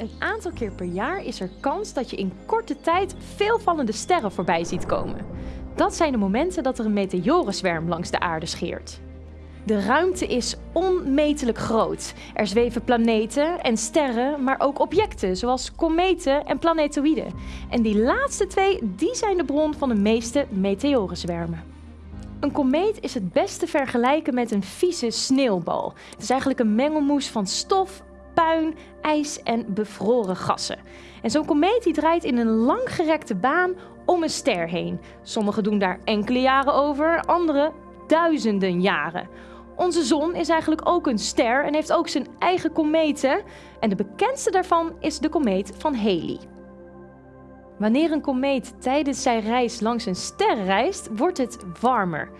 Een aantal keer per jaar is er kans dat je in korte tijd veel vallende sterren voorbij ziet komen. Dat zijn de momenten dat er een meteorenzwerm langs de aarde scheert. De ruimte is onmetelijk groot. Er zweven planeten en sterren, maar ook objecten zoals kometen en planetoïden. En die laatste twee die zijn de bron van de meeste meteorenzwermen. Een komeet is het best te vergelijken met een vieze sneeuwbal. Het is eigenlijk een mengelmoes van stof, puin, ijs en bevroren gassen. En zo'n komeet die draait in een langgerekte baan om een ster heen. Sommigen doen daar enkele jaren over, anderen duizenden jaren. Onze zon is eigenlijk ook een ster en heeft ook zijn eigen kometen. En de bekendste daarvan is de komeet van Halley. Wanneer een komeet tijdens zijn reis langs een ster reist, wordt het warmer.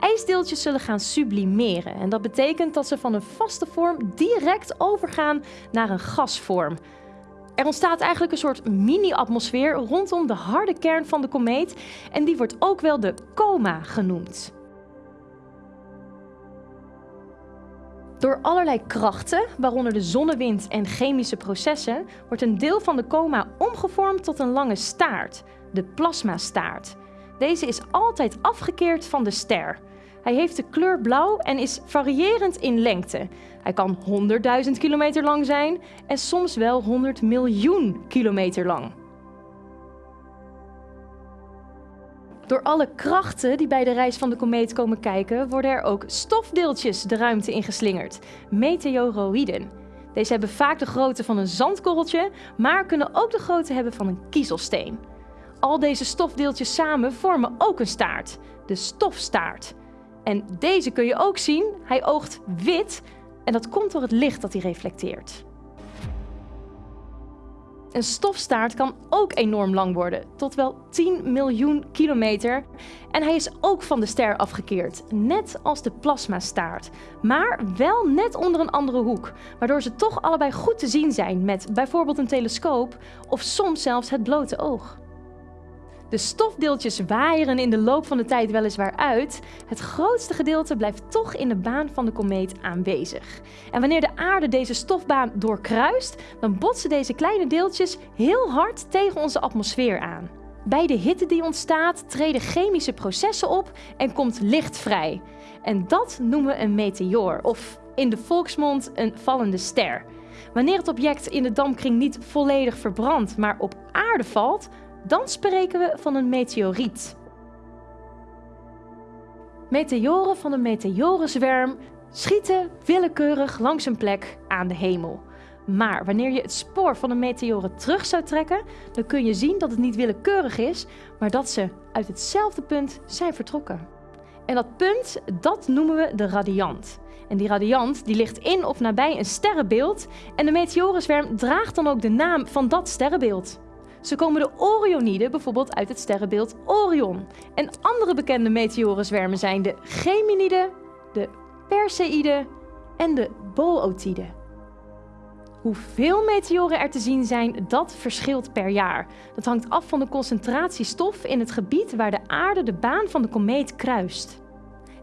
IJsdeeltjes zullen gaan sublimeren en dat betekent dat ze van een vaste vorm direct overgaan naar een gasvorm. Er ontstaat eigenlijk een soort mini-atmosfeer rondom de harde kern van de komeet en die wordt ook wel de coma genoemd. Door allerlei krachten, waaronder de zonnewind en chemische processen, wordt een deel van de coma omgevormd tot een lange staart, de plasmastaart. Deze is altijd afgekeerd van de ster. Hij heeft de kleur blauw en is variërend in lengte. Hij kan 100.000 kilometer lang zijn en soms wel 100 miljoen kilometer lang. Door alle krachten die bij de reis van de komeet komen kijken, worden er ook stofdeeltjes de ruimte ingeslingerd, meteoroïden. Deze hebben vaak de grootte van een zandkorreltje, maar kunnen ook de grootte hebben van een kiezelsteen. Al deze stofdeeltjes samen vormen ook een staart, de stofstaart. En deze kun je ook zien, hij oogt wit en dat komt door het licht dat hij reflecteert. Een stofstaart kan ook enorm lang worden, tot wel 10 miljoen kilometer. En hij is ook van de ster afgekeerd, net als de plasmastaart. Maar wel net onder een andere hoek, waardoor ze toch allebei goed te zien zijn met bijvoorbeeld een telescoop of soms zelfs het blote oog. De stofdeeltjes waaieren in de loop van de tijd weliswaar uit. Het grootste gedeelte blijft toch in de baan van de komeet aanwezig. En wanneer de aarde deze stofbaan doorkruist, dan botsen deze kleine deeltjes heel hard tegen onze atmosfeer aan. Bij de hitte die ontstaat treden chemische processen op en komt licht vrij. En dat noemen we een meteoor of in de volksmond een vallende ster. Wanneer het object in de dampkring niet volledig verbrandt, maar op aarde valt, dan spreken we van een meteoriet. Meteoren van een meteorenzwerm schieten willekeurig langs een plek aan de hemel. Maar wanneer je het spoor van de meteoren terug zou trekken, dan kun je zien dat het niet willekeurig is, maar dat ze uit hetzelfde punt zijn vertrokken. En dat punt, dat noemen we de radiant. En die radiant die ligt in of nabij een sterrenbeeld en de meteorenzwerm draagt dan ook de naam van dat sterrenbeeld. Zo komen de Orioniden bijvoorbeeld uit het sterrenbeeld Orion. En andere bekende meteorenzwermen zijn de Geminiden, de Perseïden en de Bootiden. Hoeveel meteoren er te zien zijn, dat verschilt per jaar. Dat hangt af van de concentratie stof in het gebied waar de aarde de baan van de komeet kruist.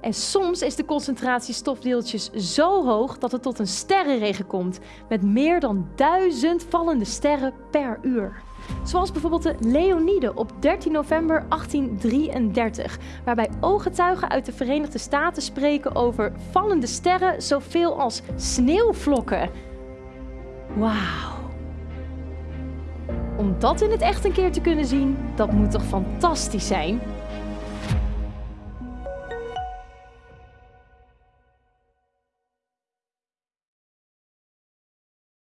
En soms is de concentratie stofdeeltjes zo hoog dat het tot een sterrenregen komt, met meer dan duizend vallende sterren per uur. Zoals bijvoorbeeld de Leonide op 13 november 1833, waarbij ooggetuigen uit de Verenigde Staten spreken over vallende sterren zoveel als sneeuwvlokken. Wauw. Om dat in het echt een keer te kunnen zien, dat moet toch fantastisch zijn?